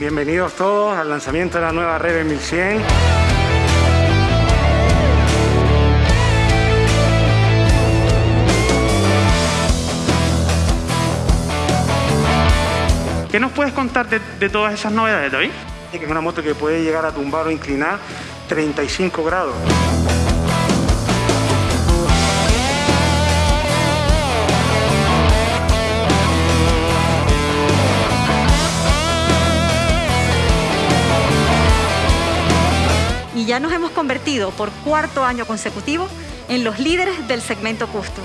Bienvenidos todos al lanzamiento de la nueva Rebel 1100. ¿Qué nos puedes contar de, todas esas novedades, David? Es una moto que puede llegar a tumbar o inclinar 35 grados. Ya nos hemos convertido por cuarto año consecutivo en los líderes del segmento custom.